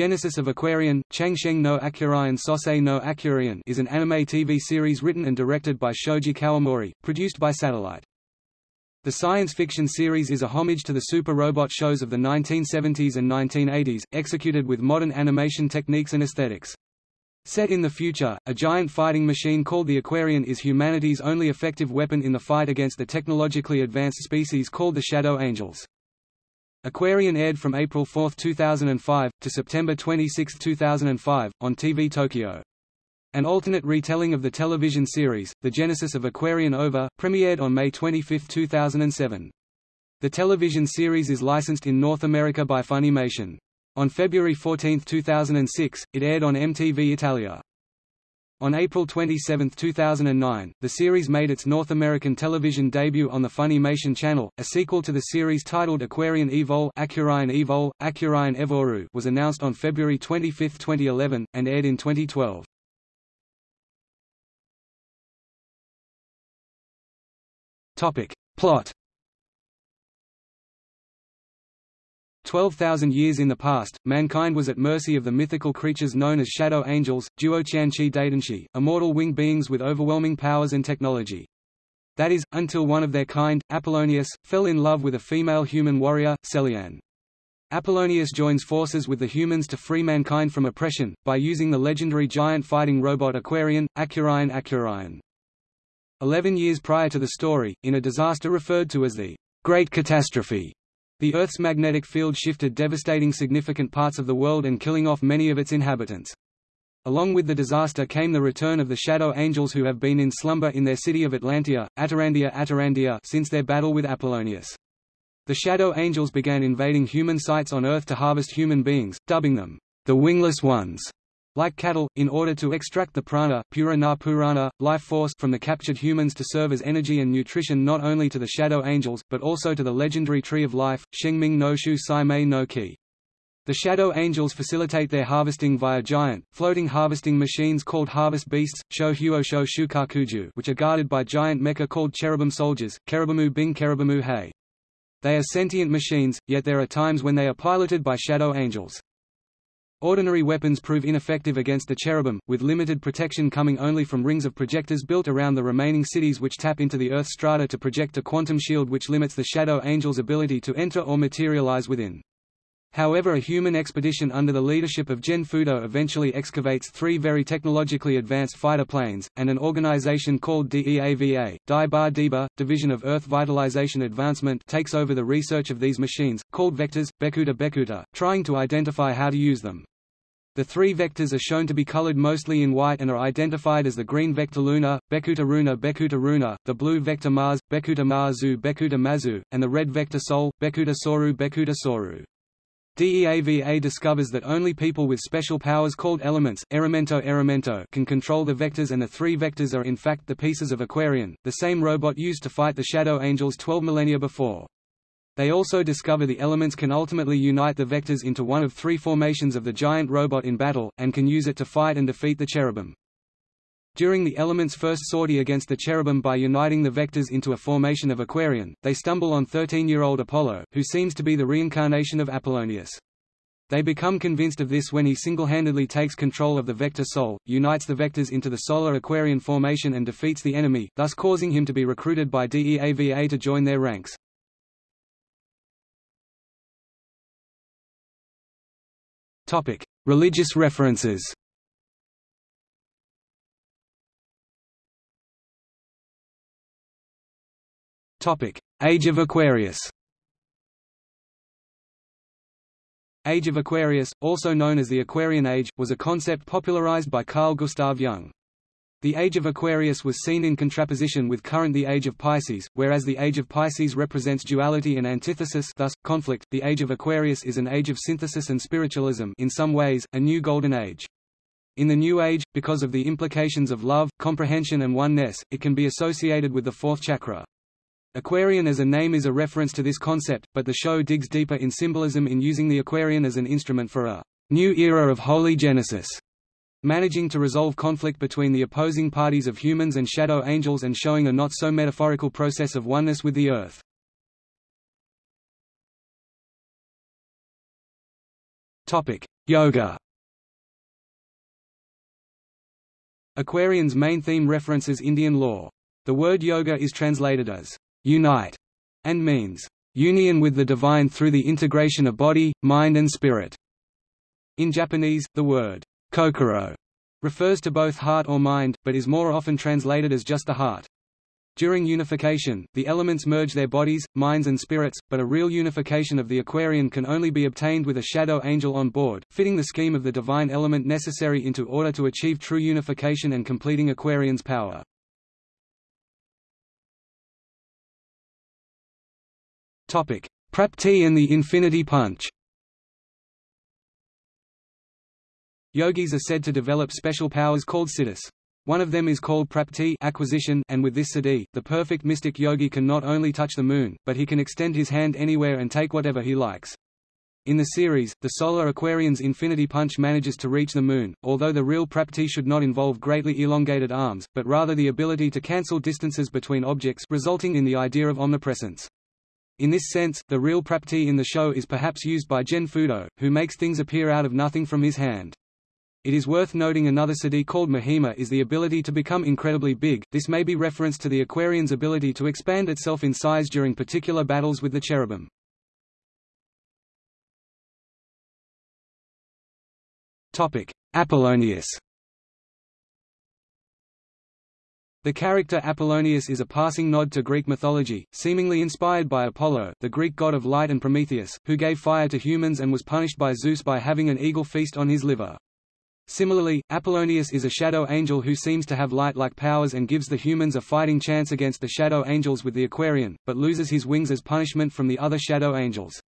Genesis of Aquarion, Changsheng no Akurion Sosei no Akurion is an anime TV series written and directed by Shoji Kawamori, produced by Satellite. The science fiction series is a homage to the super robot shows of the 1970s and 1980s, executed with modern animation techniques and aesthetics. Set in the future, a giant fighting machine called the Aquarion is humanity's only effective weapon in the fight against the technologically advanced species called the Shadow Angels. Aquarion aired from April 4, 2005, to September 26, 2005, on TV Tokyo. An alternate retelling of the television series, The Genesis of Aquarian Over, premiered on May 25, 2007. The television series is licensed in North America by Funimation. On February 14, 2006, it aired on MTV Italia. On April 27, 2009, the series made its North American television debut on the Funimation Channel. A sequel to the series titled Aquarion Evol, Aquarion Evol, Aquarion Evoru was announced on February 25, 2011, and aired in 2012. Topic. Plot 12,000 years in the past, mankind was at mercy of the mythical creatures known as shadow angels, Duoqianqi Daidanshi, immortal winged beings with overwhelming powers and technology. That is, until one of their kind, Apollonius, fell in love with a female human warrior, Celian. Apollonius joins forces with the humans to free mankind from oppression, by using the legendary giant fighting robot Aquarion, Accurion Accurion. Eleven years prior to the story, in a disaster referred to as the Great Catastrophe, the Earth's magnetic field shifted devastating significant parts of the world and killing off many of its inhabitants. Along with the disaster came the return of the Shadow Angels who have been in slumber in their city of Atlandia, Atarandia Atarandia since their battle with Apollonius. The Shadow Angels began invading human sites on Earth to harvest human beings, dubbing them, the Wingless Ones like cattle, in order to extract the prana pura na purana, life force from the captured humans to serve as energy and nutrition not only to the shadow angels, but also to the legendary Tree of Life, Shengming no Shu Sai Mei no Ki. The shadow angels facilitate their harvesting via giant, floating harvesting machines called harvest beasts, Sho Huosho Shukakuju which are guarded by giant mecha called cherubim soldiers, Kerubimu Bing Kerubimu Hei. They are sentient machines, yet there are times when they are piloted by shadow angels. Ordinary weapons prove ineffective against the cherubim, with limited protection coming only from rings of projectors built around the remaining cities which tap into the Earth's strata to project a quantum shield which limits the Shadow Angel's ability to enter or materialize within. However a human expedition under the leadership of Gen Fudo eventually excavates three very technologically advanced fighter planes, and an organization called DEAVA, Dai Ba Deba, Division of Earth Vitalization Advancement takes over the research of these machines, called vectors, Bekuta Bekuta, trying to identify how to use them. The three vectors are shown to be colored mostly in white and are identified as the green vector Luna, Bekuta Runa Bekuta Runa, the blue vector Mars, Bekuta Marzu Bekuta Mazu, and the red vector Sol, Bekuta Soru Bekuta Soru. DEAVA discovers that only people with special powers called elements Elemento Elemento can control the vectors and the three vectors are in fact the pieces of Aquarion, the same robot used to fight the Shadow Angels 12 millennia before. They also discover the elements can ultimately unite the vectors into one of three formations of the giant robot in battle, and can use it to fight and defeat the cherubim. During the elements' first sortie against the cherubim by uniting the vectors into a formation of Aquarion, they stumble on 13-year-old Apollo, who seems to be the reincarnation of Apollonius. They become convinced of this when he single-handedly takes control of the vector Sol, unites the vectors into the solar Aquarion formation and defeats the enemy, thus causing him to be recruited by DEAVA to join their ranks. Religious references. Age of Aquarius. Age of Aquarius, also known as the Aquarian Age, was a concept popularized by Carl Gustav Jung. The Age of Aquarius was seen in contraposition with current the Age of Pisces, whereas the Age of Pisces represents duality and antithesis thus, conflict, the Age of Aquarius is an age of synthesis and spiritualism in some ways, a new golden age. In the New Age, because of the implications of love, comprehension and oneness, it can be associated with the fourth chakra. Aquarion as a name is a reference to this concept, but the show digs deeper in symbolism in using the Aquarion as an instrument for a new era of holy genesis managing to resolve conflict between the opposing parties of humans and shadow angels and showing a not-so-metaphorical process of oneness with the Earth. Yoga Aquarion's main theme references Indian law. The word yoga is translated as unite and means union with the divine through the integration of body, mind and spirit. In Japanese, the word kokoro refers to both heart or mind, but is more often translated as just the heart. During unification, the elements merge their bodies, minds and spirits, but a real unification of the Aquarion can only be obtained with a shadow angel on board, fitting the scheme of the divine element necessary into order to achieve true unification and completing Aquarion's power. Prapti and the Infinity Punch Yogis are said to develop special powers called siddhis. One of them is called prapti acquisition, and with this siddhi, the perfect mystic yogi can not only touch the moon, but he can extend his hand anywhere and take whatever he likes. In the series, the Solar Aquarion's Infinity Punch manages to reach the Moon, although the real Prapti should not involve greatly elongated arms, but rather the ability to cancel distances between objects resulting in the idea of omnipresence. In this sense, the real Prapti in the show is perhaps used by Gen Fudo, who makes things appear out of nothing from his hand. It is worth noting another siddhi called Mahima is the ability to become incredibly big, this may be referenced to the Aquarion's ability to expand itself in size during particular battles with the cherubim. Apollonius The character Apollonius is a passing nod to Greek mythology, seemingly inspired by Apollo, the Greek god of light and Prometheus, who gave fire to humans and was punished by Zeus by having an eagle feast on his liver. Similarly, Apollonius is a shadow angel who seems to have light-like powers and gives the humans a fighting chance against the shadow angels with the Aquarion, but loses his wings as punishment from the other shadow angels.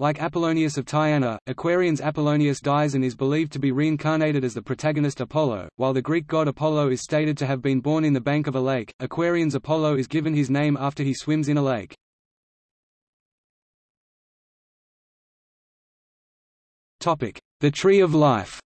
Like Apollonius of Tyana, Aquarion's Apollonius dies and is believed to be reincarnated as the protagonist Apollo. While the Greek god Apollo is stated to have been born in the bank of a lake, Aquarion's Apollo is given his name after he swims in a lake. Topic: The Tree of Life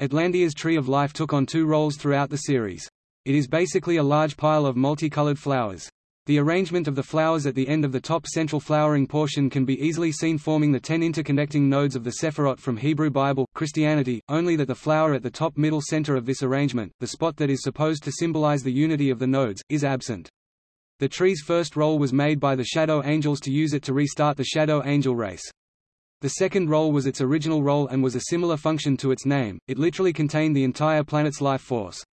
Atlandia's Tree of Life took on two roles throughout the series. It is basically a large pile of multicolored flowers. The arrangement of the flowers at the end of the top central flowering portion can be easily seen forming the ten interconnecting nodes of the Sephirot from Hebrew Bible, Christianity, only that the flower at the top middle center of this arrangement, the spot that is supposed to symbolize the unity of the nodes, is absent. The tree's first role was made by the Shadow Angels to use it to restart the Shadow Angel race. The second role was its original role and was a similar function to its name, it literally contained the entire planet's life force.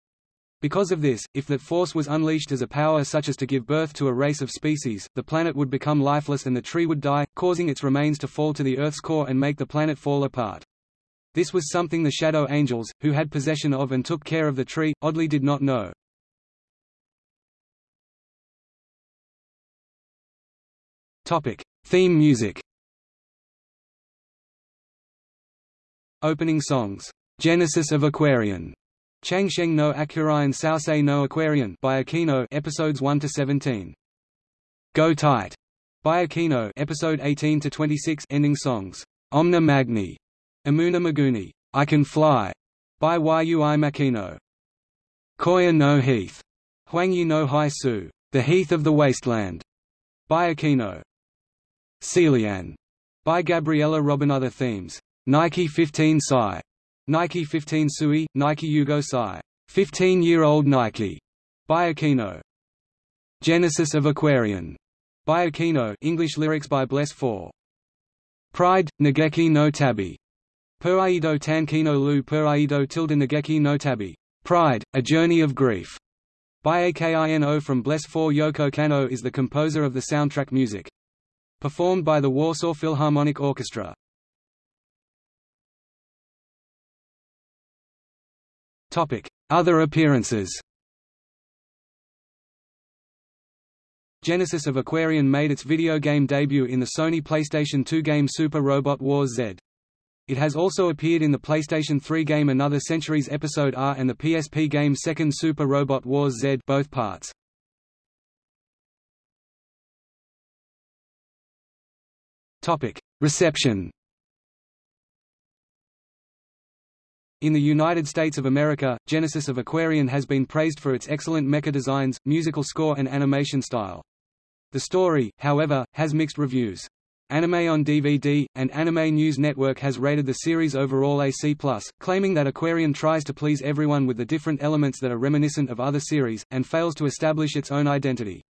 Because of this, if that force was unleashed as a power such as to give birth to a race of species, the planet would become lifeless and the tree would die, causing its remains to fall to the Earth's core and make the planet fall apart. This was something the Shadow Angels, who had possession of and took care of the tree, oddly did not know. Theme music Opening songs, Genesis of Aquarion, Changsheng no Aquarian Saosei no Aquarian by Akino episodes 1 to 17. Go Tight by Akino episode 18 to 26 ending songs, Omna Magni, Amuna Maguni, I Can Fly by Yui Makino. Koya no Heath, Huangyi no Hai Su, The Heath of the Wasteland by Akino. Celian by Gabriela Robin other themes Nike 15 Psi, Nike 15 Sui, Nike Yugo Psi, 15-year-old Nike, by Akino. Genesis of Aquarion, by Akino English lyrics by Bless 4. Pride, Nageki no Tabi. Puraido Tankino Lu Puraido tilde Nageki no Tabi. Pride, A Journey of Grief. By Akino from Bless 4 Yoko Kanno is the composer of the soundtrack music. Performed by the Warsaw Philharmonic Orchestra. Other appearances Genesis of Aquarion made its video game debut in the Sony PlayStation 2 game Super Robot Wars Z. It has also appeared in the PlayStation 3 game Another Century's Episode R and the PSP game Second Super Robot Wars Z both parts. Reception In the United States of America, Genesis of Aquarion has been praised for its excellent mecha designs, musical score and animation style. The story, however, has mixed reviews. Anime on DVD, and Anime News Network has rated the series overall a C+, claiming that Aquarion tries to please everyone with the different elements that are reminiscent of other series, and fails to establish its own identity.